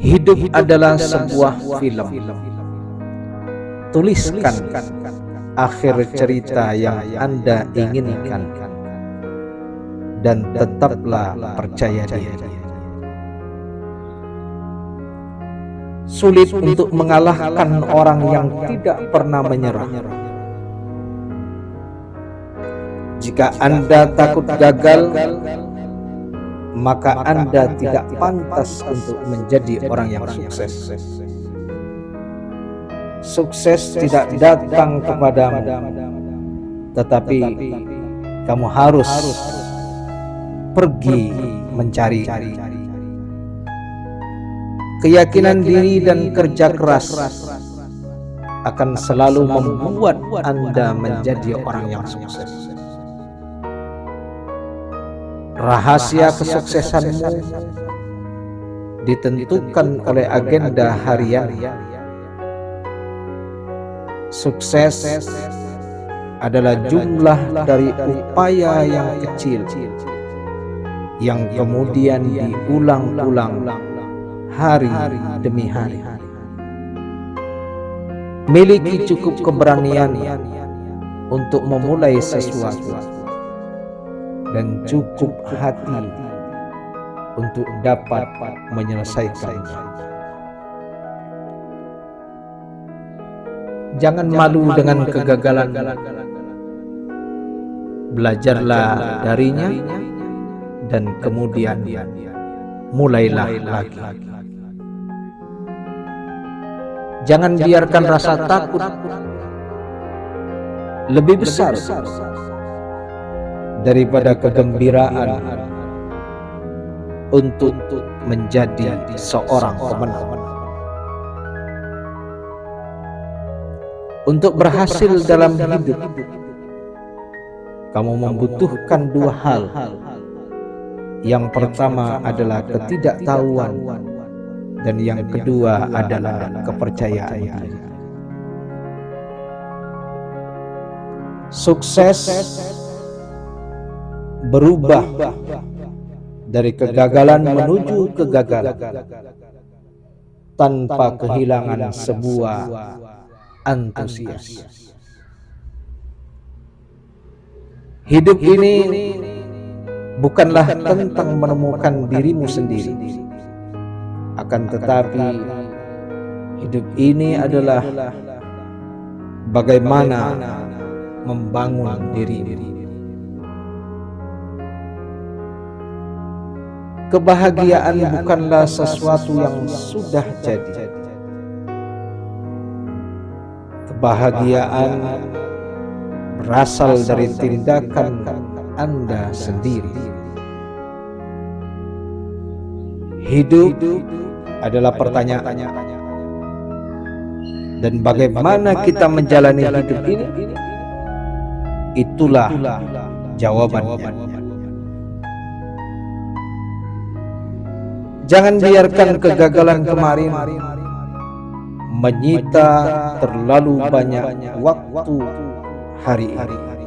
Hidup adalah sebuah film. Tuliskan akhir cerita yang Anda inginkan dan tetaplah percaya diri. Sulit untuk mengalahkan orang yang tidak pernah menyerah. Jika Anda takut gagal, maka Anda tidak pantas untuk menjadi orang yang sukses. Sukses tidak datang kepadamu, tetapi kamu harus pergi mencari. Keyakinan diri dan kerja keras akan selalu membuat Anda menjadi orang yang sukses. Rahasia kesuksesanmu ditentukan oleh agenda harian. Sukses adalah jumlah dari upaya yang kecil yang kemudian diulang-ulang hari demi hari. Miliki cukup keberanian untuk memulai sesuatu dan cukup hati untuk dapat menyelesaikannya. Jangan malu dengan kegagalan. Belajarlah darinya dan kemudian mulailah lagi. Jangan biarkan rasa takut lebih besar daripada kegembiraan untuk menjadi seorang pemenang. Untuk berhasil dalam hidup, kamu membutuhkan dua hal. Yang pertama adalah ketidaktahuan dan yang kedua adalah kepercayaan. Sukses berubah dari kegagalan menuju kegagalan tanpa kehilangan sebuah antusias. Hidup ini bukanlah tentang menemukan dirimu sendiri, akan tetapi hidup ini adalah bagaimana membangun diri. Kebahagiaan bukanlah sesuatu yang sudah jadi. Kebahagiaan berasal dari tindakan Anda sendiri. Hidup adalah pertanyaan. Dan bagaimana kita menjalani hidup ini? Itulah jawabannya. Jangan biarkan kegagalan kemarin menyita terlalu banyak waktu hari ini.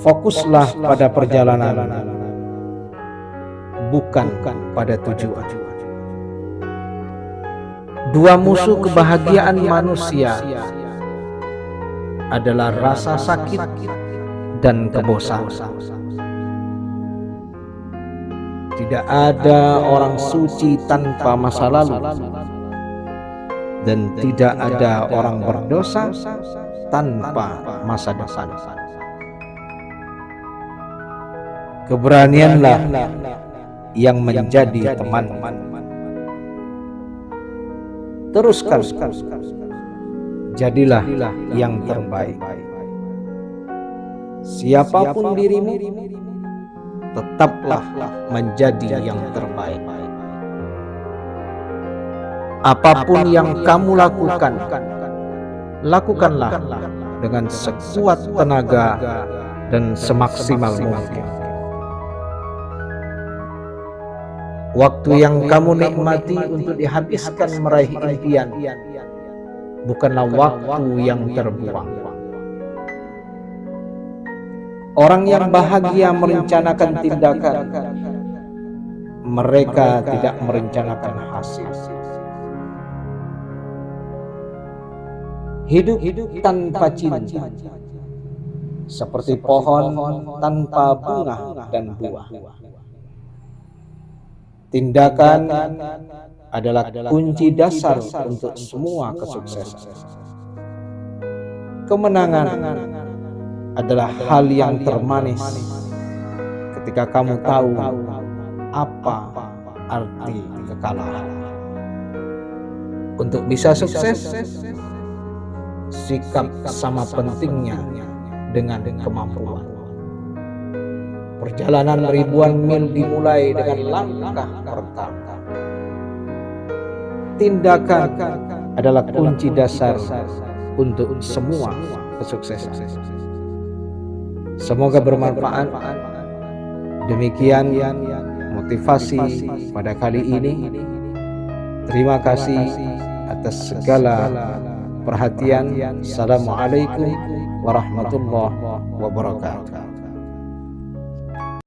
Fokuslah pada perjalanan, bukan pada tujuan. Dua musuh kebahagiaan manusia adalah rasa sakit dan kebosanan. Tidak ada orang suci tanpa masa lalu dan tidak ada orang berdosa tanpa masa depan. Keberanianlah yang menjadi teman. Teruskan, jadilah yang terbaik. Siapa pun dirimu, tetaplah menjadi yang terbaik. Apa pun yang kamu lakukan, lakukanlah dengan sekuat tenaga dan semaksimal mungkin. Waktu yang kamu nikmati untuk dihabiskan meraih impian bukanlah waktu yang terbuang. Orang yang bahagia merencanakan tindakan, mereka tidak merencanakan hasil. Hidup tanpa cinta. seperti pohon tanpa bunga dan buah. Tindakan adalah kunci dasar untuk semua kesuksesan. Kemenangan adalah hal yang termanis ketika kamu tahu apa arti kekalahan. Untuk bisa sukses, sikap sama pentingnya dengan kemampuan. Perjalanan ribuan mil dimulai dengan langkah pertama. Tindakan adalah kunci dasar untuk semua kesuksesan. Semoga bermanfaat. Demikian motivasi pada kali ini. Terima kasih atas segala perhatian. Assalamualaikum warahmatullahi wabarakatuh.